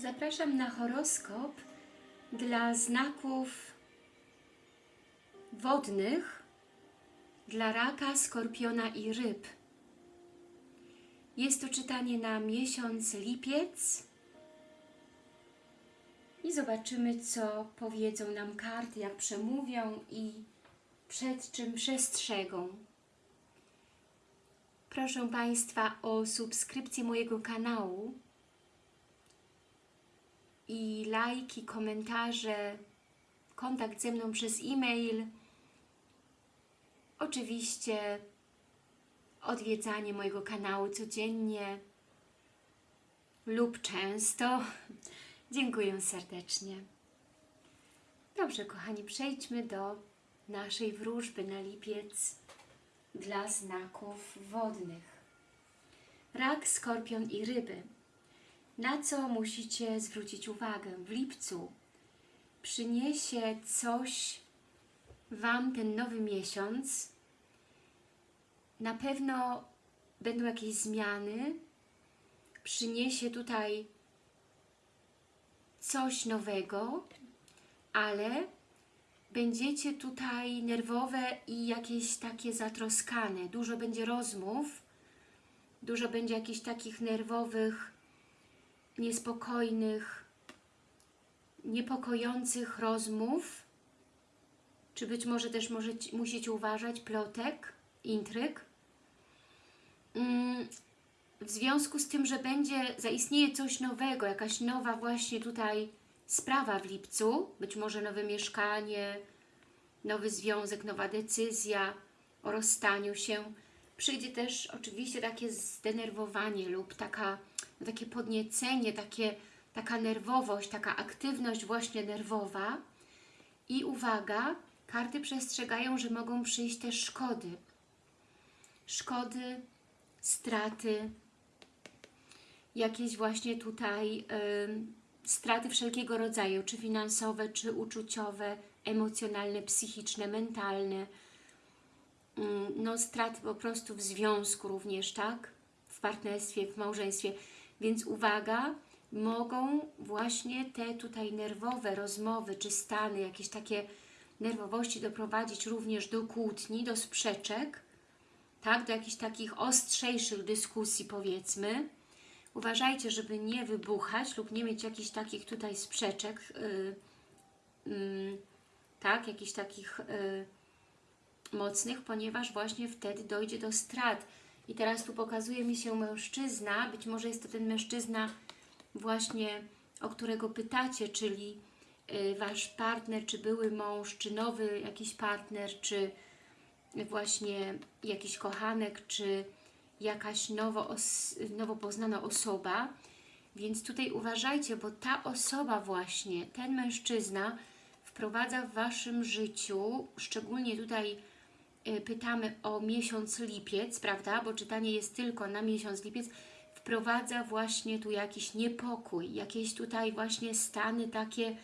Zapraszam na horoskop dla znaków wodnych, dla raka, skorpiona i ryb. Jest to czytanie na miesiąc lipiec i zobaczymy, co powiedzą nam karty, jak przemówią i przed czym przestrzegą. Proszę Państwa o subskrypcję mojego kanału i lajki, komentarze, kontakt ze mną przez e-mail. Oczywiście odwiedzanie mojego kanału codziennie lub często. Dziękuję serdecznie. Dobrze, kochani, przejdźmy do naszej wróżby na lipiec dla znaków wodnych. Rak, skorpion i ryby. Na co musicie zwrócić uwagę? W lipcu przyniesie coś Wam ten nowy miesiąc. Na pewno będą jakieś zmiany. Przyniesie tutaj coś nowego, ale będziecie tutaj nerwowe i jakieś takie zatroskane. Dużo będzie rozmów, dużo będzie jakichś takich nerwowych, niespokojnych, niepokojących rozmów, czy być może też możecie, musicie uważać plotek, intryg. Mm, w związku z tym, że będzie, zaistnieje coś nowego, jakaś nowa właśnie tutaj sprawa w lipcu, być może nowe mieszkanie, nowy związek, nowa decyzja o rozstaniu się, przyjdzie też oczywiście takie zdenerwowanie lub taka, takie podniecenie, takie, taka nerwowość, taka aktywność właśnie nerwowa i uwaga, karty przestrzegają, że mogą przyjść też szkody. Szkody, straty, jakieś właśnie tutaj straty wszelkiego rodzaju, czy finansowe, czy uczuciowe, emocjonalne, psychiczne, mentalne, no straty po prostu w związku również, tak? W partnerstwie, w małżeństwie. Więc uwaga, mogą właśnie te tutaj nerwowe rozmowy, czy stany, jakieś takie nerwowości doprowadzić również do kłótni, do sprzeczek, tak? Do jakichś takich ostrzejszych dyskusji powiedzmy. Uważajcie, żeby nie wybuchać lub nie mieć jakichś takich tutaj sprzeczek, yy, yy, tak? Jakichś takich... Yy, mocnych, ponieważ właśnie wtedy dojdzie do strat. I teraz tu pokazuje mi się mężczyzna, być może jest to ten mężczyzna właśnie, o którego pytacie, czyli y, Wasz partner, czy były mąż, czy nowy jakiś partner, czy właśnie jakiś kochanek, czy jakaś nowo, nowo poznana osoba. Więc tutaj uważajcie, bo ta osoba właśnie, ten mężczyzna wprowadza w Waszym życiu, szczególnie tutaj pytamy o miesiąc lipiec, prawda, bo czytanie jest tylko na miesiąc lipiec, wprowadza właśnie tu jakiś niepokój, jakieś tutaj właśnie stany takie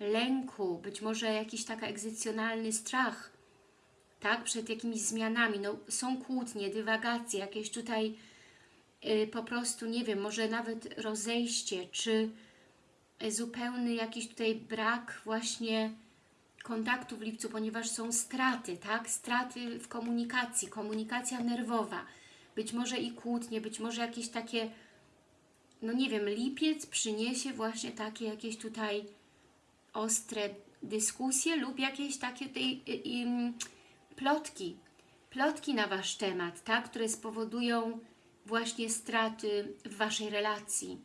lęku, być może jakiś taki egzycjonalny strach, tak, przed jakimiś zmianami, no są kłótnie, dywagacje, jakieś tutaj y, po prostu, nie wiem, może nawet rozejście, czy zupełny jakiś tutaj brak właśnie kontaktu w lipcu, ponieważ są straty, tak? Straty w komunikacji, komunikacja nerwowa, być może i kłótnie, być może jakieś takie, no nie wiem, lipiec przyniesie właśnie takie jakieś tutaj ostre dyskusje lub jakieś takie tej, y, plotki, plotki na Wasz temat, tak? Które spowodują właśnie straty w Waszej relacji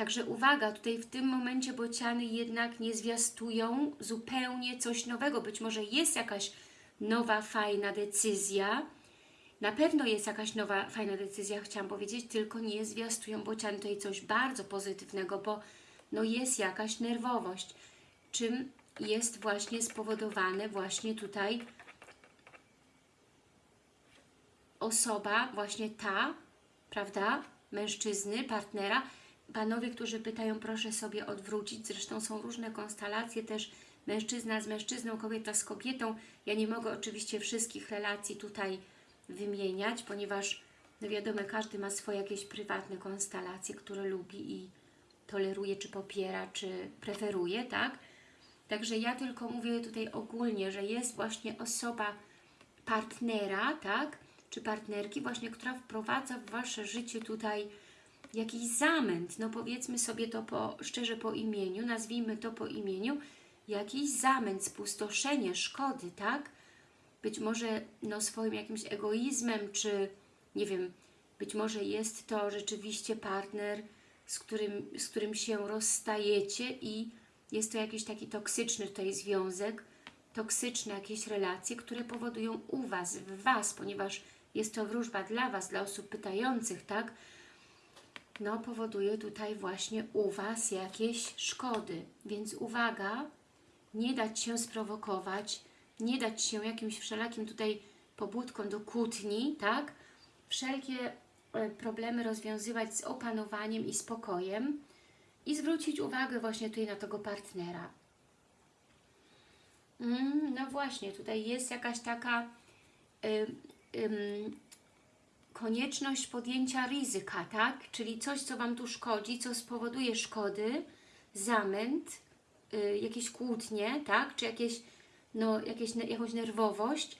Także uwaga, tutaj w tym momencie bociany jednak nie zwiastują zupełnie coś nowego. Być może jest jakaś nowa, fajna decyzja. Na pewno jest jakaś nowa, fajna decyzja, chciałam powiedzieć, tylko nie zwiastują bociany tutaj coś bardzo pozytywnego, bo no jest jakaś nerwowość. Czym jest właśnie spowodowane właśnie tutaj osoba, właśnie ta, prawda, mężczyzny, partnera, Panowie, którzy pytają, proszę sobie odwrócić. Zresztą są różne konstelacje też mężczyzna z mężczyzną, kobieta z kobietą. Ja nie mogę oczywiście wszystkich relacji tutaj wymieniać, ponieważ no wiadomo, każdy ma swoje jakieś prywatne konstelacje, które lubi i toleruje, czy popiera, czy preferuje, tak? Także ja tylko mówię tutaj ogólnie, że jest właśnie osoba partnera, tak? Czy partnerki właśnie, która wprowadza w Wasze życie tutaj jakiś zamęt, no powiedzmy sobie to po, szczerze po imieniu, nazwijmy to po imieniu, jakiś zamęt, spustoszenie, szkody, tak? Być może no, swoim jakimś egoizmem, czy nie wiem, być może jest to rzeczywiście partner, z którym, z którym się rozstajecie i jest to jakiś taki toksyczny tutaj związek, toksyczne jakieś relacje, które powodują u Was, w Was, ponieważ jest to wróżba dla Was, dla osób pytających, tak? No, powoduje tutaj właśnie u Was jakieś szkody. Więc uwaga, nie dać się sprowokować, nie dać się jakimś wszelakim tutaj pobudkom do kłótni, tak? Wszelkie e, problemy rozwiązywać z opanowaniem i spokojem i zwrócić uwagę właśnie tutaj na tego partnera. Mm, no właśnie, tutaj jest jakaś taka ym, ym, konieczność podjęcia ryzyka, tak? Czyli coś, co Wam tu szkodzi, co spowoduje szkody, zamęt, y, jakieś kłótnie, tak? Czy jakieś, no, jakieś, jakąś nerwowość,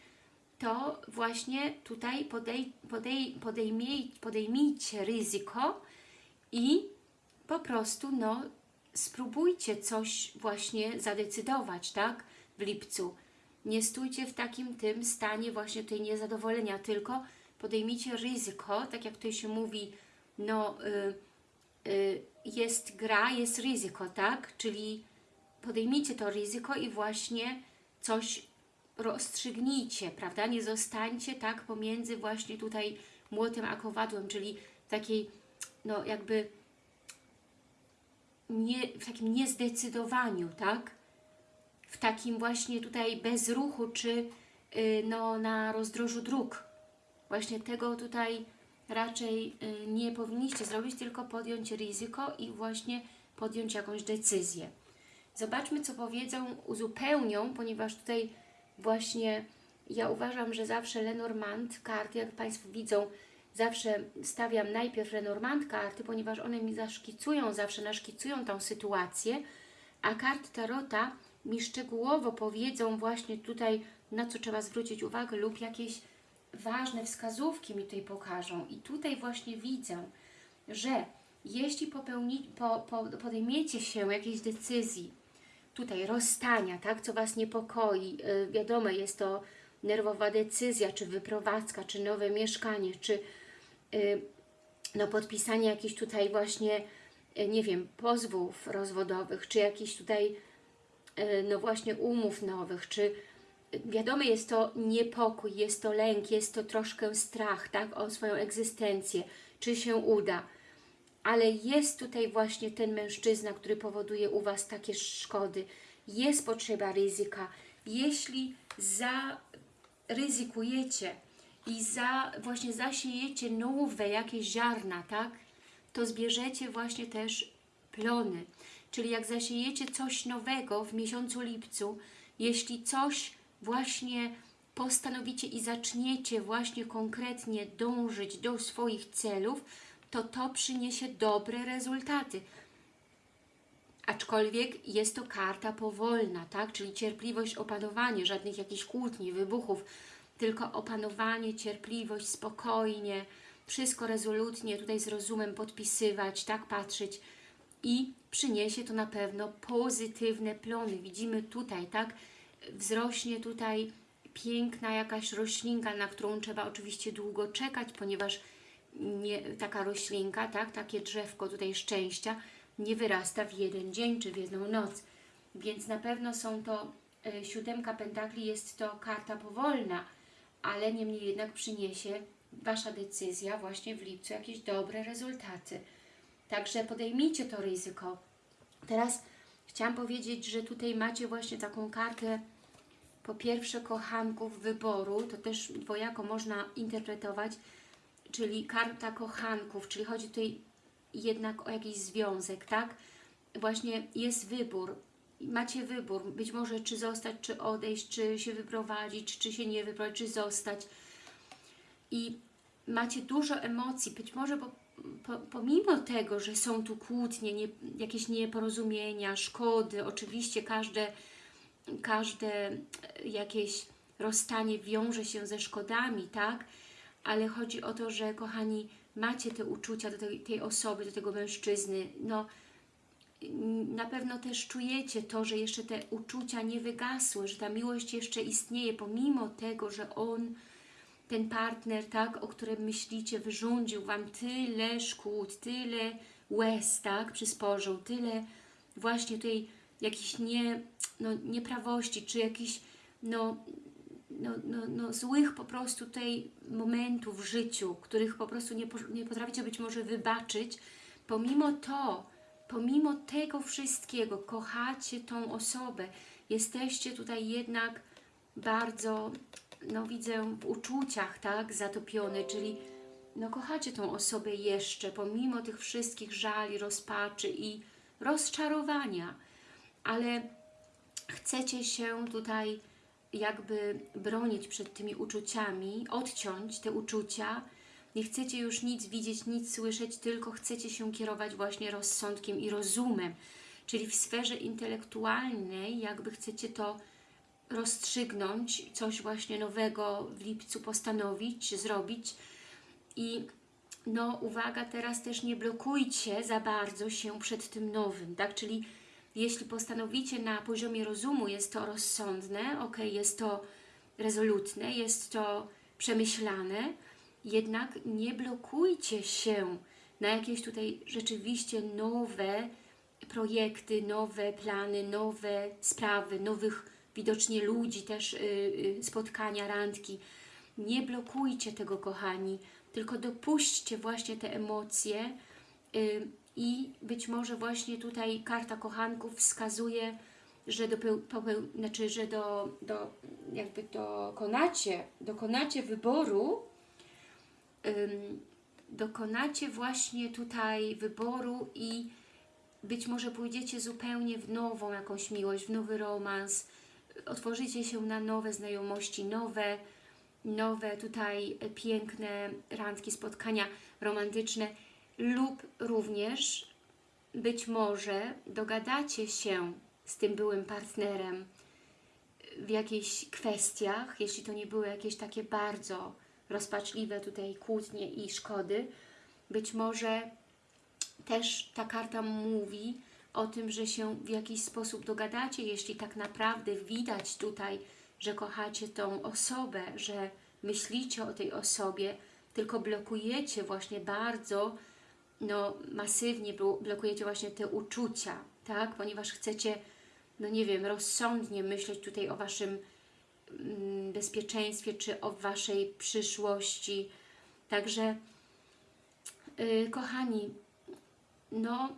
to właśnie tutaj podej, podej, podejmij, podejmijcie ryzyko i po prostu no, spróbujcie coś właśnie zadecydować, tak? W lipcu. Nie stójcie w takim tym stanie właśnie tej niezadowolenia, tylko podejmijcie ryzyko, tak jak tutaj się mówi, no y, y, jest gra, jest ryzyko, tak? Czyli podejmijcie to ryzyko i właśnie coś rozstrzygnijcie, prawda? Nie zostańcie tak pomiędzy właśnie tutaj młotem a kowadłem, czyli takiej, no jakby nie, w takim niezdecydowaniu, tak? W takim właśnie tutaj bezruchu, czy yy, no, na rozdrożu dróg. Właśnie tego tutaj raczej yy, nie powinniście zrobić, tylko podjąć ryzyko i właśnie podjąć jakąś decyzję. Zobaczmy, co powiedzą, uzupełnią, ponieważ tutaj właśnie ja uważam, że zawsze Lenormand karty, jak Państwo widzą, zawsze stawiam najpierw Lenormand karty, ponieważ one mi zaszkicują, zawsze naszkicują tą sytuację, a karty Tarota mi szczegółowo powiedzą właśnie tutaj, na co trzeba zwrócić uwagę lub jakieś ważne wskazówki mi tutaj pokażą. I tutaj właśnie widzę, że jeśli popełni, po, po, podejmiecie się jakiejś decyzji, tutaj rozstania, tak, co Was niepokoi, yy, wiadomo, jest to nerwowa decyzja, czy wyprowadzka, czy nowe mieszkanie, czy yy, no, podpisanie jakichś tutaj właśnie, yy, nie wiem, pozwów rozwodowych, czy jakichś tutaj, yy, no właśnie umów nowych, czy wiadomo, jest to niepokój, jest to lęk, jest to troszkę strach, tak, o swoją egzystencję, czy się uda, ale jest tutaj właśnie ten mężczyzna, który powoduje u Was takie szkody. Jest potrzeba ryzyka. Jeśli zaryzykujecie i za, właśnie zasiejecie nowe jakieś ziarna, tak, to zbierzecie właśnie też plony. Czyli jak zasiejecie coś nowego w miesiącu lipcu, jeśli coś właśnie postanowicie i zaczniecie właśnie konkretnie dążyć do swoich celów, to to przyniesie dobre rezultaty. Aczkolwiek jest to karta powolna, tak? czyli cierpliwość, opanowanie, żadnych jakichś kłótni, wybuchów, tylko opanowanie, cierpliwość, spokojnie, wszystko rezolutnie tutaj z rozumem podpisywać, tak patrzeć i przyniesie to na pewno pozytywne plony. Widzimy tutaj, tak, wzrośnie tutaj piękna jakaś roślinka, na którą trzeba oczywiście długo czekać, ponieważ nie, taka roślinka, tak, takie drzewko tutaj szczęścia nie wyrasta w jeden dzień czy w jedną noc. Więc na pewno są to, y, siódemka pentakli jest to karta powolna, ale niemniej jednak przyniesie Wasza decyzja właśnie w lipcu jakieś dobre rezultaty. Także podejmijcie to ryzyko. Teraz chciałam powiedzieć, że tutaj macie właśnie taką kartę po pierwsze kochanków wyboru, to też dwojako można interpretować, czyli karta kochanków, czyli chodzi tutaj jednak o jakiś związek, tak? Właśnie jest wybór, macie wybór, być może czy zostać, czy odejść, czy się wyprowadzić, czy się nie wyprowadzić, czy zostać. I macie dużo emocji, być może bo po, pomimo tego, że są tu kłótnie, nie, jakieś nieporozumienia, szkody, oczywiście każde, każde jakieś rozstanie wiąże się ze szkodami, tak? Ale chodzi o to, że kochani, macie te uczucia do tej, tej osoby, do tego mężczyzny, no na pewno też czujecie to, że jeszcze te uczucia nie wygasły, że ta miłość jeszcze istnieje, pomimo tego, że on, ten partner, tak, o którym myślicie, wyrządził Wam tyle szkód, tyle łez, tak, przysporzył, tyle właśnie tutaj jakichś nie, no, nieprawości, czy jakichś no, no, no, no, złych po prostu tutaj momentów w życiu, których po prostu nie, nie potraficie być może wybaczyć, pomimo to, pomimo tego wszystkiego kochacie tą osobę, jesteście tutaj jednak bardzo, no widzę, w uczuciach, tak, zatopione, czyli no kochacie tą osobę jeszcze, pomimo tych wszystkich żali, rozpaczy i rozczarowania, ale chcecie się tutaj jakby bronić przed tymi uczuciami, odciąć te uczucia, nie chcecie już nic widzieć, nic słyszeć, tylko chcecie się kierować właśnie rozsądkiem i rozumem. Czyli w sferze intelektualnej jakby chcecie to rozstrzygnąć, coś właśnie nowego w lipcu postanowić, zrobić. I no uwaga, teraz też nie blokujcie za bardzo się przed tym nowym, tak? Czyli jeśli postanowicie na poziomie rozumu, jest to rozsądne, ok, jest to rezolutne, jest to przemyślane, jednak nie blokujcie się na jakieś tutaj rzeczywiście nowe projekty, nowe plany, nowe sprawy, nowych widocznie ludzi, też yy, spotkania, randki. Nie blokujcie tego, kochani, tylko dopuśćcie właśnie te emocje yy, i być może właśnie tutaj karta kochanków wskazuje, że, popeł, znaczy, że do, do, jakby dokonacie, dokonacie wyboru dokonacie właśnie tutaj wyboru i być może pójdziecie zupełnie w nową jakąś miłość, w nowy romans, otworzycie się na nowe znajomości, nowe, nowe tutaj piękne randki, spotkania romantyczne lub również być może dogadacie się z tym byłym partnerem w jakichś kwestiach, jeśli to nie były jakieś takie bardzo rozpaczliwe tutaj kłótnie i szkody. Być może też ta karta mówi o tym, że się w jakiś sposób dogadacie, jeśli tak naprawdę widać tutaj, że kochacie tą osobę, że myślicie o tej osobie, tylko blokujecie właśnie bardzo, no masywnie blokujecie właśnie te uczucia, tak? Ponieważ chcecie, no nie wiem, rozsądnie myśleć tutaj o Waszym Mm, bezpieczeństwie, czy o Waszej przyszłości. Także, yy, kochani, no,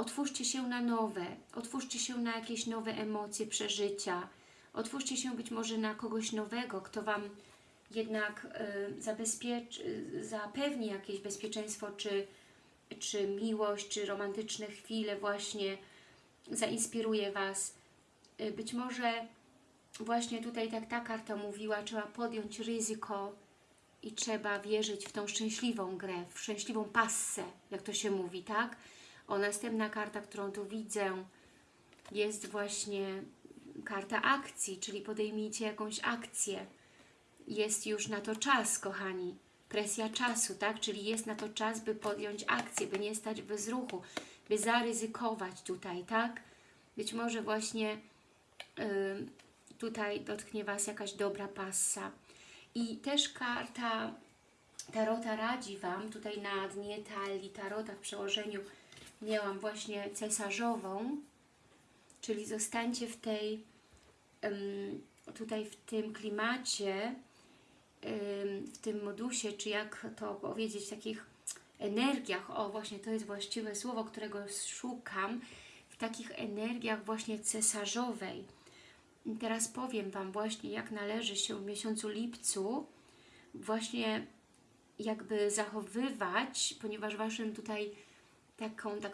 otwórzcie się na nowe, otwórzcie się na jakieś nowe emocje, przeżycia, otwórzcie się być może na kogoś nowego, kto Wam jednak y, y, zapewni jakieś bezpieczeństwo, czy, czy miłość, czy romantyczne chwile właśnie zainspiruje Was. Y, być może właśnie tutaj tak ta karta mówiła, trzeba podjąć ryzyko i trzeba wierzyć w tą szczęśliwą grę, w szczęśliwą passę, jak to się mówi, tak? O, następna karta, którą tu widzę, jest właśnie karta akcji, czyli podejmijcie jakąś akcję. Jest już na to czas, kochani. Presja czasu, tak? Czyli jest na to czas, by podjąć akcję, by nie stać bez ruchu, by zaryzykować tutaj, tak? Być może właśnie yy, tutaj dotknie Was jakaś dobra passa. I też karta Tarota radzi Wam, tutaj na dnie talii Tarota w przełożeniu miałam właśnie cesarzową, czyli zostańcie w tej, tutaj w tym klimacie, w tym modusie, czy jak to powiedzieć, takich energiach, o właśnie to jest właściwe słowo, którego szukam, w takich energiach właśnie cesarzowej, teraz powiem Wam właśnie, jak należy się w miesiącu lipcu właśnie jakby zachowywać, ponieważ Waszym tutaj taką, tak,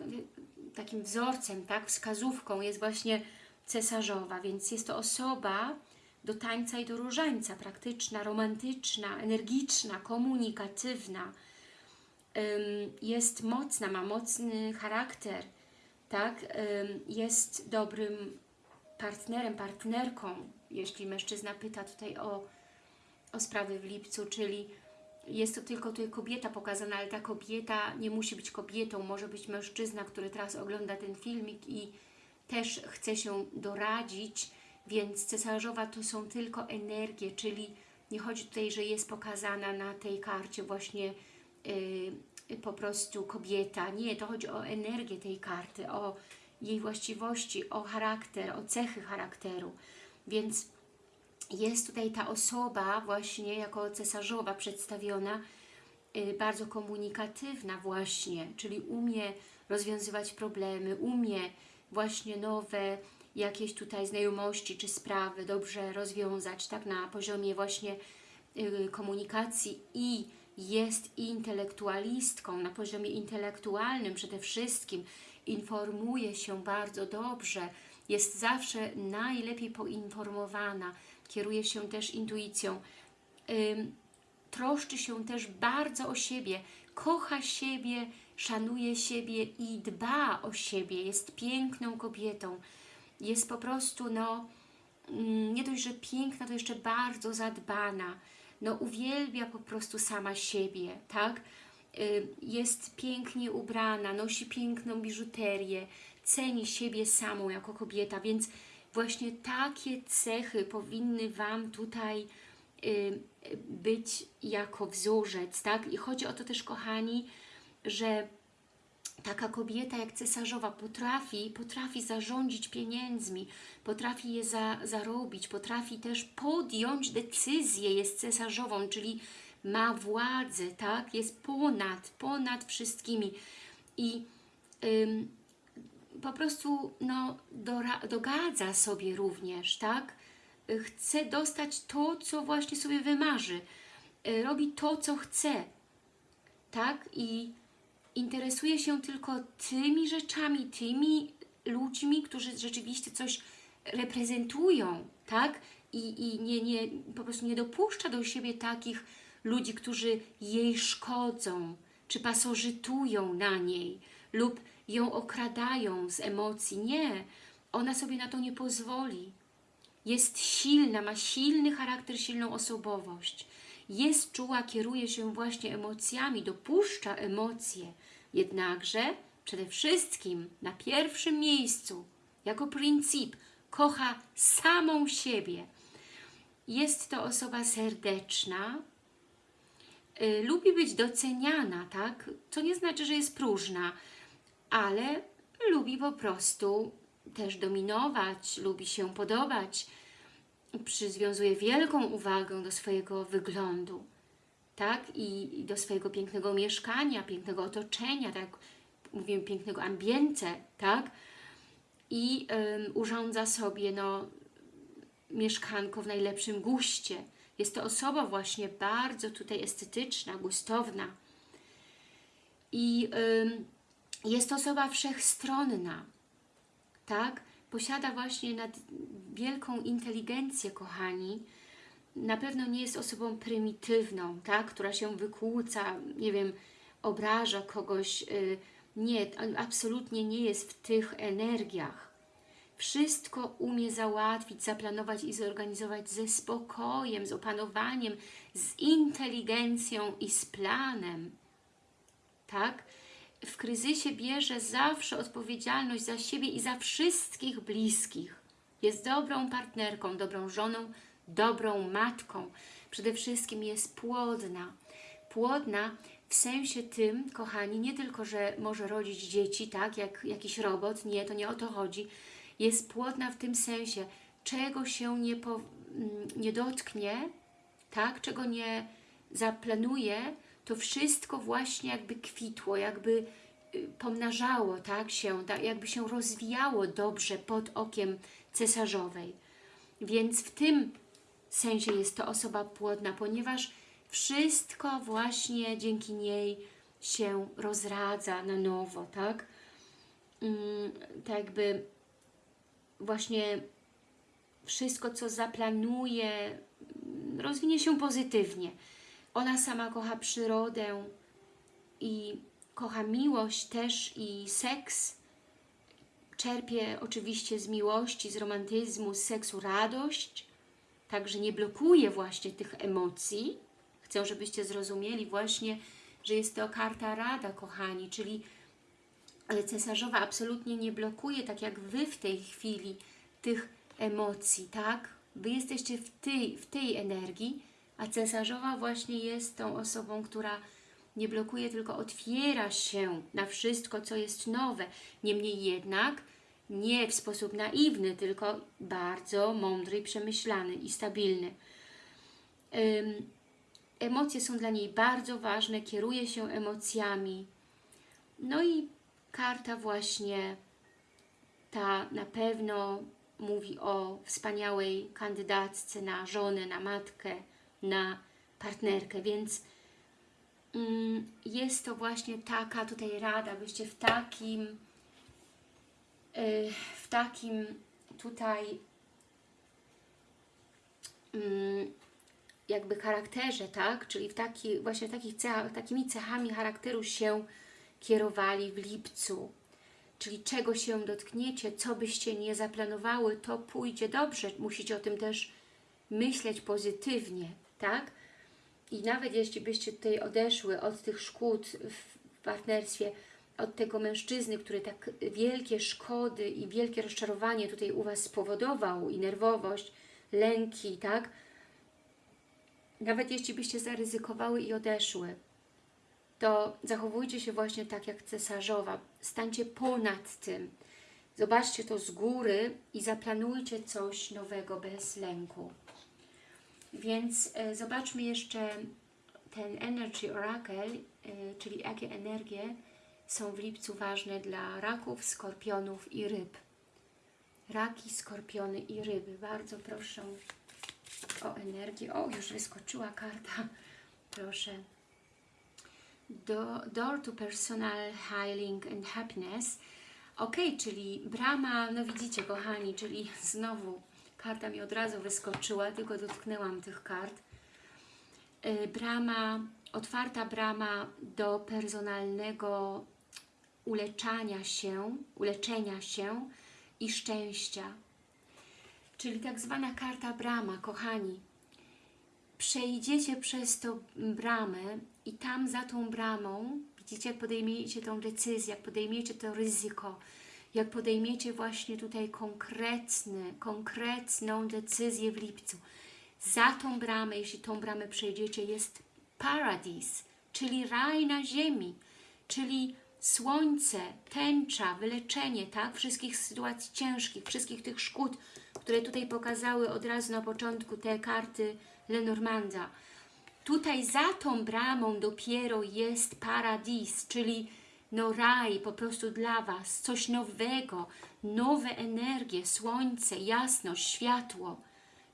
takim wzorcem, tak, wskazówką jest właśnie cesarzowa, więc jest to osoba do tańca i do różańca, praktyczna, romantyczna, energiczna, komunikatywna, jest mocna, ma mocny charakter, tak? Jest dobrym partnerem, partnerką, jeśli mężczyzna pyta tutaj o, o sprawy w lipcu, czyli jest to tylko tutaj kobieta pokazana, ale ta kobieta nie musi być kobietą, może być mężczyzna, który teraz ogląda ten filmik i też chce się doradzić, więc cesarzowa to są tylko energie, czyli nie chodzi tutaj, że jest pokazana na tej karcie właśnie yy, po prostu kobieta. Nie, to chodzi o energię tej karty, o jej właściwości, o charakter, o cechy charakteru. Więc jest tutaj ta osoba właśnie jako cesarzowa przedstawiona, yy, bardzo komunikatywna właśnie, czyli umie rozwiązywać problemy, umie właśnie nowe jakieś tutaj znajomości czy sprawy dobrze rozwiązać, tak na poziomie właśnie yy, komunikacji i jest intelektualistką, na poziomie intelektualnym przede wszystkim, informuje się bardzo dobrze, jest zawsze najlepiej poinformowana, kieruje się też intuicją, troszczy się też bardzo o siebie, kocha siebie, szanuje siebie i dba o siebie, jest piękną kobietą, jest po prostu, no, mm, nie dość, że piękna, to jeszcze bardzo zadbana, no uwielbia po prostu sama siebie, tak? Jest pięknie ubrana, nosi piękną biżuterię, ceni siebie samą jako kobieta, więc właśnie takie cechy powinny Wam tutaj y, być jako wzorzec, tak? I chodzi o to też, kochani, że taka kobieta jak cesarzowa potrafi, potrafi zarządzić pieniędzmi, potrafi je za, zarobić, potrafi też podjąć decyzję, jest cesarzową, czyli ma władzę, tak? Jest ponad, ponad wszystkimi i ym, po prostu no, dogadza sobie również, tak? Chce dostać to, co właśnie sobie wymarzy. Y, Robi to, co chce, tak? I interesuje się tylko tymi rzeczami, tymi ludźmi, którzy rzeczywiście coś reprezentują, tak? I, i nie, nie, po prostu nie dopuszcza do siebie takich ludzi, którzy jej szkodzą, czy pasożytują na niej, lub ją okradają z emocji. Nie, ona sobie na to nie pozwoli. Jest silna, ma silny charakter, silną osobowość. Jest czuła, kieruje się właśnie emocjami, dopuszcza emocje. Jednakże przede wszystkim na pierwszym miejscu, jako pryncyp, kocha samą siebie. Jest to osoba serdeczna, y, lubi być doceniana, tak? To nie znaczy, że jest próżna, ale lubi po prostu też dominować, lubi się podobać, przywiązuje wielką uwagę do swojego wyglądu, tak? I, do swojego pięknego mieszkania, pięknego otoczenia, tak? Mówimy pięknego ambiente, tak? I urządza sobie, no, mieszkanko w najlepszym guście. Jest to osoba właśnie bardzo tutaj estetyczna, gustowna. I jest osoba wszechstronna, tak? Posiada właśnie nad wielką inteligencję, kochani. Na pewno nie jest osobą prymitywną, tak? Która się wykłóca, nie wiem, obraża kogoś. Yy, nie, absolutnie nie jest w tych energiach. Wszystko umie załatwić, zaplanować i zorganizować ze spokojem, z opanowaniem, z inteligencją i z planem. Tak? W kryzysie bierze zawsze odpowiedzialność za siebie i za wszystkich bliskich. Jest dobrą partnerką, dobrą żoną, dobrą matką. Przede wszystkim jest płodna. Płodna w sensie tym, kochani, nie tylko, że może rodzić dzieci, tak, jak jakiś robot, nie, to nie o to chodzi. Jest płodna w tym sensie, czego się nie, po, mm, nie dotknie, tak, czego nie zaplanuje, to wszystko właśnie jakby kwitło, jakby y, pomnażało tak, się, tak, jakby się rozwijało dobrze pod okiem cesarzowej. Więc w tym sensie jest to osoba płodna, ponieważ wszystko właśnie dzięki niej się rozradza na nowo, tak? Mm, tak jakby właśnie wszystko, co zaplanuje, rozwinie się pozytywnie. Ona sama kocha przyrodę, i kocha miłość też i seks. Czerpie oczywiście z miłości, z romantyzmu, z seksu radość. Także nie blokuje właśnie tych emocji. Chcę, żebyście zrozumieli właśnie, że jest to karta rada, kochani, czyli cesarzowa absolutnie nie blokuje, tak jak Wy w tej chwili, tych emocji, tak? Wy jesteście w tej, w tej energii, a cesarzowa właśnie jest tą osobą, która nie blokuje, tylko otwiera się na wszystko, co jest nowe. Niemniej jednak nie w sposób naiwny, tylko bardzo mądry przemyślany i stabilny. Emocje są dla niej bardzo ważne, kieruje się emocjami. No i karta właśnie ta na pewno mówi o wspaniałej kandydatce na żonę, na matkę, na partnerkę, więc mm, jest to właśnie taka tutaj rada, byście w takim yy, w takim tutaj yy, jakby charakterze, tak? Czyli w taki, właśnie takich cechach, takimi cechami charakteru się kierowali w lipcu. Czyli czego się dotkniecie, co byście nie zaplanowały, to pójdzie dobrze. Musicie o tym też myśleć pozytywnie, tak? I nawet jeśli byście tutaj odeszły od tych szkód w partnerstwie, od tego mężczyzny, który tak wielkie szkody i wielkie rozczarowanie tutaj u Was spowodował i nerwowość, lęki, tak? Nawet jeśli byście zaryzykowały i odeszły, to zachowujcie się właśnie tak jak cesarzowa. Stańcie ponad tym. Zobaczcie to z góry i zaplanujcie coś nowego bez lęku. Więc e, zobaczmy jeszcze ten Energy Oracle, e, czyli jakie energie są w lipcu ważne dla raków, skorpionów i ryb. Raki, skorpiony i ryby. Bardzo proszę o energię. O, już wyskoczyła karta. Proszę. Do, door to personal healing and happiness. Ok, czyli brama, no widzicie kochani, czyli znowu karta mi od razu wyskoczyła, tylko dotknęłam tych kart. Yy, brama, otwarta brama do personalnego uleczania się, uleczenia się i szczęścia. Czyli tak zwana karta brama, kochani. Przejdziecie przez tą bramę i tam za tą bramą, widzicie, jak podejmiecie tą decyzję, jak podejmiecie to ryzyko, jak podejmiecie właśnie tutaj konkretny, konkretną decyzję w lipcu. Za tą bramę, jeśli tą bramę przejdziecie, jest paradis, czyli raj na ziemi, czyli słońce, tęcza, wyleczenie, tak? Wszystkich sytuacji ciężkich, wszystkich tych szkód, które tutaj pokazały od razu na początku te karty Lenormanda. Tutaj za tą bramą dopiero jest paradis, czyli no raj po prostu dla Was, coś nowego, nowe energie, słońce, jasność, światło,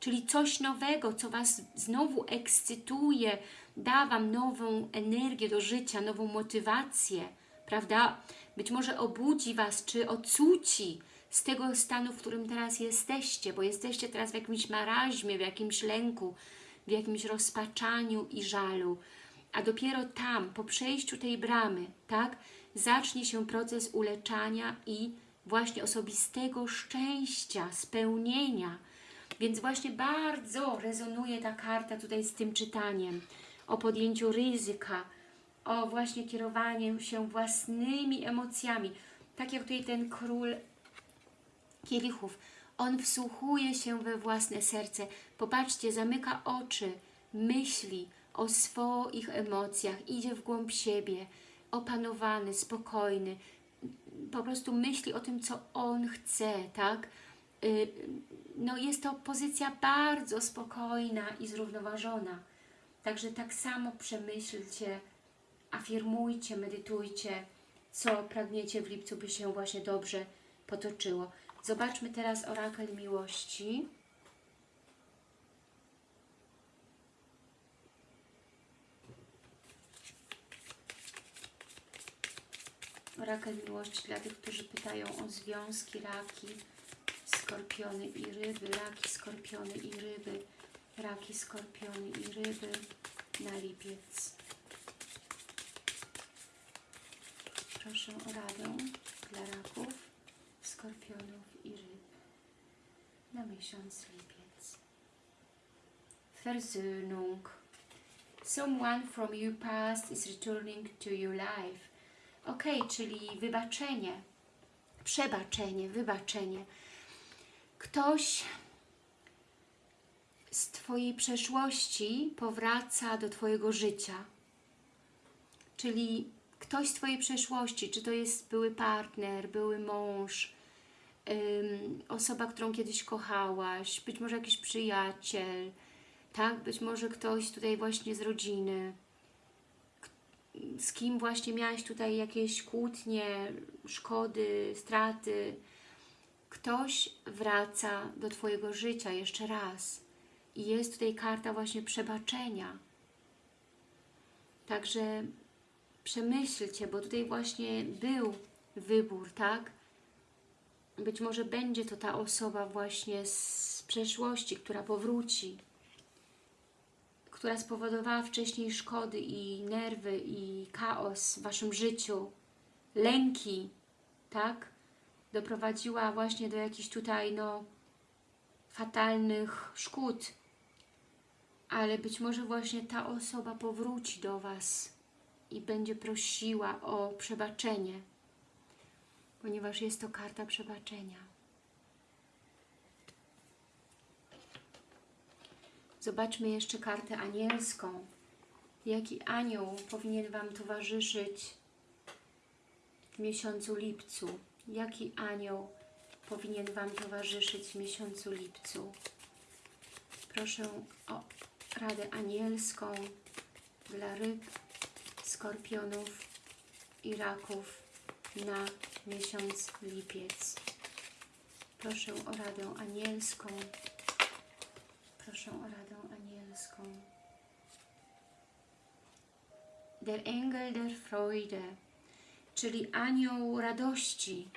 czyli coś nowego, co Was znowu ekscytuje, da Wam nową energię do życia, nową motywację, prawda? Być może obudzi Was, czy odsuci z tego stanu, w którym teraz jesteście, bo jesteście teraz w jakimś maraźmie, w jakimś lęku, w jakimś rozpaczaniu i żalu. A dopiero tam, po przejściu tej bramy, tak, zacznie się proces uleczania i właśnie osobistego szczęścia, spełnienia. Więc właśnie bardzo rezonuje ta karta tutaj z tym czytaniem o podjęciu ryzyka, o właśnie kierowaniu się własnymi emocjami. Tak jak tutaj ten król kielichów, on wsłuchuje się we własne serce. Popatrzcie, zamyka oczy, myśli o swoich emocjach, idzie w głąb siebie, opanowany, spokojny, po prostu myśli o tym, co on chce, tak? Y, no jest to pozycja bardzo spokojna i zrównoważona. Także tak samo przemyślcie, afirmujcie, medytujcie, co pragniecie w lipcu, by się właśnie dobrze potoczyło. Zobaczmy teraz orakel miłości. Orakel miłości dla tych, którzy pytają o związki, raki, skorpiony i ryby, raki, skorpiony i ryby, raki, skorpiony i ryby na lipiec. Proszę o radę dla raków, skorpionów i ryb na miesiąc lipiec. Versöhnung. Someone from your past is returning to your life. Ok, czyli wybaczenie, przebaczenie, wybaczenie. Ktoś z Twojej przeszłości powraca do Twojego życia. Czyli ktoś z Twojej przeszłości, czy to jest były partner, były mąż, ym, osoba, którą kiedyś kochałaś, być może jakiś przyjaciel, tak? Być może ktoś tutaj właśnie z rodziny, z kim właśnie miałaś tutaj jakieś kłótnie, szkody, straty. Ktoś wraca do Twojego życia jeszcze raz. I jest tutaj karta właśnie przebaczenia. Także przemyślcie, bo tutaj właśnie był wybór, tak? Być może będzie to ta osoba właśnie z przeszłości, która powróci, która spowodowała wcześniej szkody i nerwy i chaos w Waszym życiu, lęki, tak? Doprowadziła właśnie do jakichś tutaj, no, fatalnych szkód, ale być może właśnie ta osoba powróci do Was i będzie prosiła o przebaczenie, ponieważ jest to karta przebaczenia. Zobaczmy jeszcze kartę anielską. Jaki anioł powinien Wam towarzyszyć w miesiącu lipcu? Jaki anioł powinien Wam towarzyszyć w miesiącu lipcu? Proszę o radę anielską dla ryb, skorpionów i raków na miesiąc lipiec. Proszę o radę anielską. Proszę o radę anielską. Der Engel der Freude, czyli anioł radości,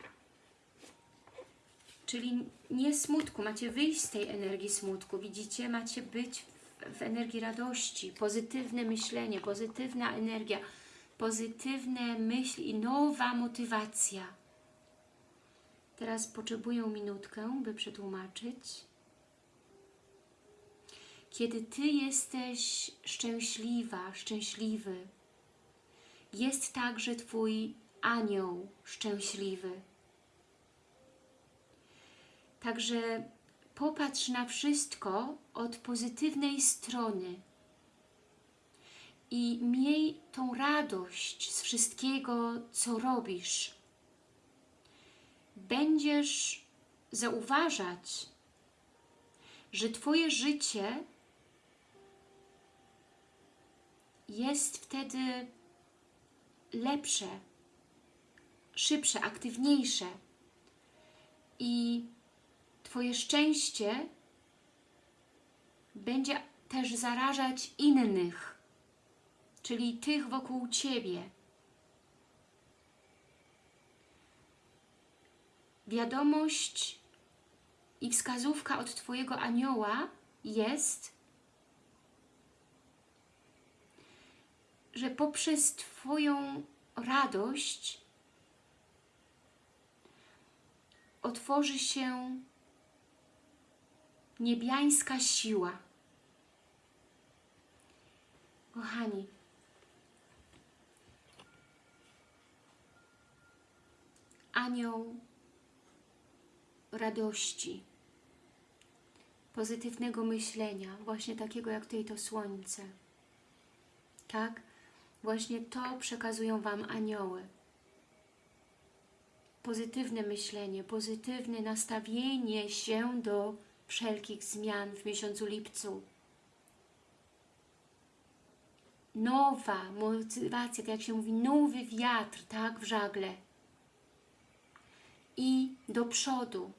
czyli nie smutku, macie wyjść z tej energii smutku, widzicie, macie być w, w energii radości, pozytywne myślenie, pozytywna energia, pozytywne myśli i nowa motywacja. Teraz potrzebuję minutkę, by przetłumaczyć. Kiedy Ty jesteś szczęśliwa, szczęśliwy, jest także Twój anioł szczęśliwy. Także popatrz na wszystko od pozytywnej strony i miej tą radość z wszystkiego, co robisz. Będziesz zauważać, że Twoje życie jest wtedy lepsze, szybsze, aktywniejsze i Twoje szczęście będzie też zarażać innych, czyli tych wokół Ciebie. Wiadomość i wskazówka od Twojego anioła jest, że poprzez Twoją radość otworzy się niebiańska siła. Kochani, anioł radości, pozytywnego myślenia, właśnie takiego jak tutaj to słońce. Tak? Właśnie to przekazują Wam anioły. Pozytywne myślenie, pozytywne nastawienie się do wszelkich zmian w miesiącu lipcu. Nowa motywacja, tak jak się mówi, nowy wiatr, tak, w żagle. I do przodu.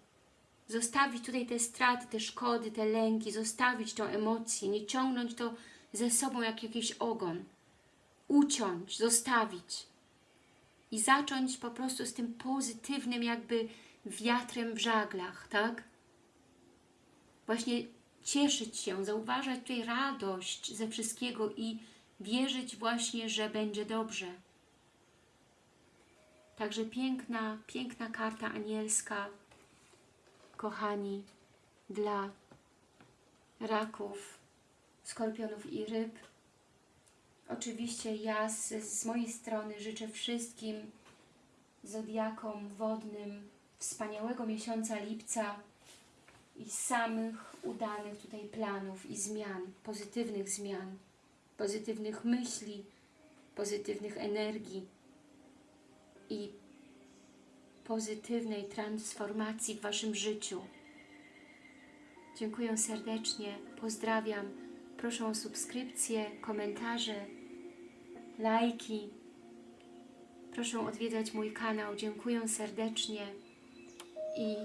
Zostawić tutaj te straty, te szkody, te lęki, zostawić tą emocję, nie ciągnąć to ze sobą jak jakiś ogon. Uciąć, zostawić. I zacząć po prostu z tym pozytywnym jakby wiatrem w żaglach, tak? właśnie cieszyć się, zauważać tutaj radość ze wszystkiego i wierzyć właśnie, że będzie dobrze. Także piękna, piękna karta anielska, kochani, dla raków, skorpionów i ryb. Oczywiście ja z, z mojej strony życzę wszystkim zodiakom wodnym wspaniałego miesiąca lipca i samych udanych tutaj planów i zmian, pozytywnych zmian, pozytywnych myśli, pozytywnych energii i pozytywnej transformacji w Waszym życiu. Dziękuję serdecznie, pozdrawiam. Proszę o subskrypcje, komentarze, lajki. Proszę odwiedzać mój kanał. Dziękuję serdecznie i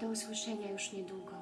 do usłyszenia już niedługo.